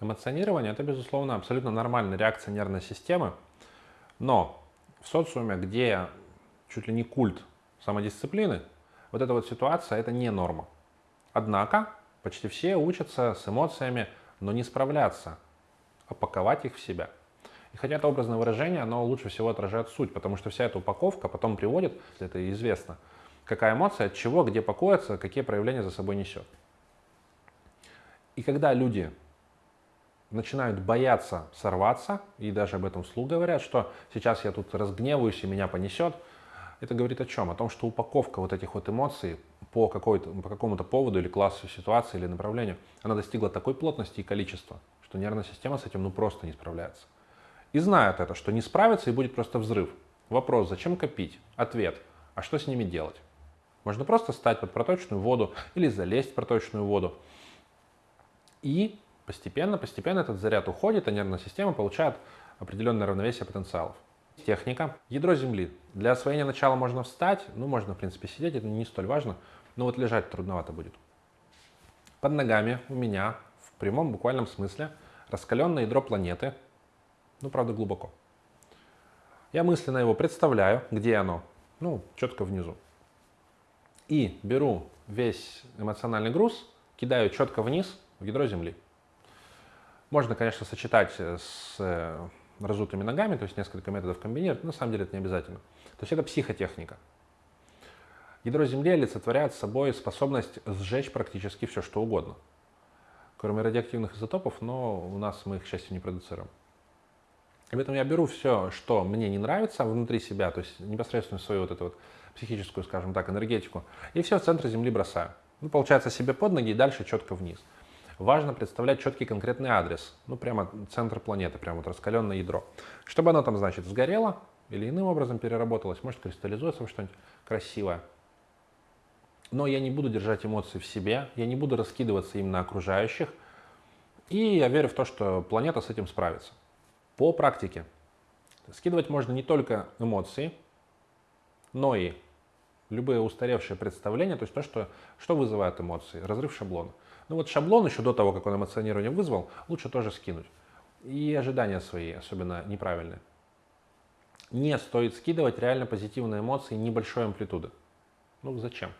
Эмоционирование – это, безусловно, абсолютно нормальная реакция нервной системы, но в социуме, где чуть ли не культ самодисциплины, вот эта вот ситуация – это не норма. Однако почти все учатся с эмоциями, но не справляться, а паковать их в себя. И хотя это образное выражение, оно лучше всего отражает суть, потому что вся эта упаковка потом приводит, если это известно, какая эмоция, от чего, где покоится, какие проявления за собой несет. И когда люди начинают бояться сорваться, и даже об этом вслух говорят, что сейчас я тут разгневаюсь и меня понесет, это говорит о чем? О том, что упаковка вот этих вот эмоций по, по какому-то поводу или классу ситуации или направлению, она достигла такой плотности и количества, что нервная система с этим ну просто не справляется. И знает это, что не справится и будет просто взрыв. Вопрос, зачем копить? Ответ, а что с ними делать? Можно просто стать под проточную воду или залезть в проточную воду. И Постепенно, постепенно этот заряд уходит, а нервная система получает определенное равновесие потенциалов. Техника. Ядро Земли. Для освоения начала можно встать, ну, можно, в принципе, сидеть, это не столь важно, но вот лежать трудновато будет. Под ногами у меня, в прямом буквальном смысле, раскаленное ядро планеты, ну, правда, глубоко. Я мысленно его представляю, где оно, ну, четко внизу. И беру весь эмоциональный груз, кидаю четко вниз в ядро Земли. Можно, конечно, сочетать э, с э, разутыми ногами, то есть несколько методов комбинировать, но на самом деле это не обязательно. То есть это психотехника. Ядро Земли олицетворяет собой способность сжечь практически все, что угодно. Кроме радиоактивных изотопов, но у нас мы их, к счастью, не продуцируем. И поэтому я беру все, что мне не нравится внутри себя, то есть непосредственно свою вот эту вот психическую, скажем так, энергетику, и все в центр Земли бросаю. Ну, получается себе под ноги и дальше четко вниз. Важно представлять четкий конкретный адрес, ну прямо центр планеты, прямо вот раскаленное ядро. Чтобы оно там, значит, сгорело или иным образом переработалось, может кристаллизуется во что-нибудь красивое. Но я не буду держать эмоции в себе, я не буду раскидываться им на окружающих, и я верю в то, что планета с этим справится. По практике. Скидывать можно не только эмоции, но и любые устаревшие представления, то есть то, что, что вызывает эмоции, разрыв шаблона. Ну вот шаблон еще до того, как он эмоционирование вызвал, лучше тоже скинуть. И ожидания свои, особенно неправильные. Не стоит скидывать реально позитивные эмоции небольшой амплитуды. Ну зачем?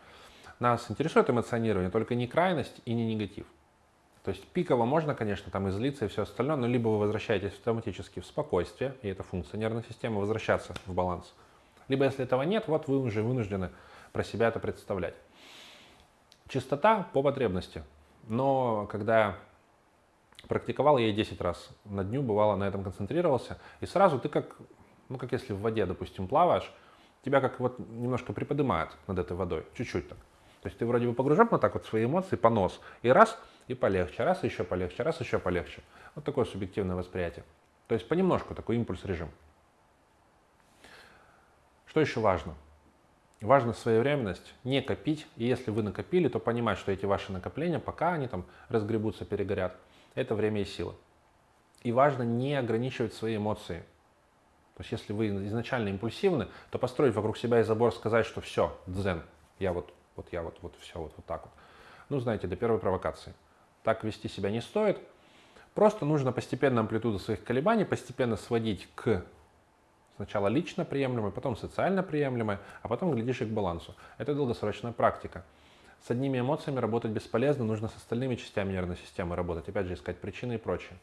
Нас интересует эмоционирование, только не крайность и не негатив. То есть пиково можно, конечно, там излиться и все остальное, но либо вы возвращаетесь автоматически в спокойствие, и это функция нервной системы, возвращаться в баланс. Либо если этого нет, вот вы уже вынуждены про себя это представлять. Чистота по потребности. Но когда практиковал, я и 10 раз на дню, бывало, на этом концентрировался, и сразу ты как, ну как если в воде, допустим, плаваешь, тебя как вот немножко приподнимает над этой водой, чуть-чуть так. То есть ты вроде бы погружен вот так вот свои эмоции по нос, и раз, и полегче, раз еще полегче, раз еще полегче. Вот такое субъективное восприятие. То есть понемножку такой импульс режим. Что еще важно? Важно своевременность, не копить. И если вы накопили, то понимать, что эти ваши накопления, пока они там разгребутся, перегорят, это время и сила. И важно не ограничивать свои эмоции. То есть если вы изначально импульсивны, то построить вокруг себя и забор, сказать, что все, дзен, я вот, вот я вот, вот все, вот, вот так вот. Ну, знаете, до первой провокации. Так вести себя не стоит. Просто нужно постепенно амплитуду своих колебаний постепенно сводить к Сначала лично приемлемой, потом социально приемлемой, а потом глядишь и к балансу. Это долгосрочная практика. С одними эмоциями работать бесполезно, нужно с остальными частями нервной системы работать, опять же искать причины и прочее.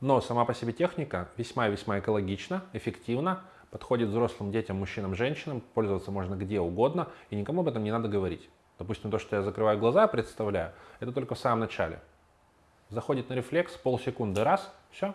Но сама по себе техника весьма и весьма экологична, эффективна, подходит взрослым детям, мужчинам, женщинам, пользоваться можно где угодно, и никому об этом не надо говорить. Допустим, то, что я закрываю глаза, представляю, это только в самом начале. Заходит на рефлекс, полсекунды, раз, все,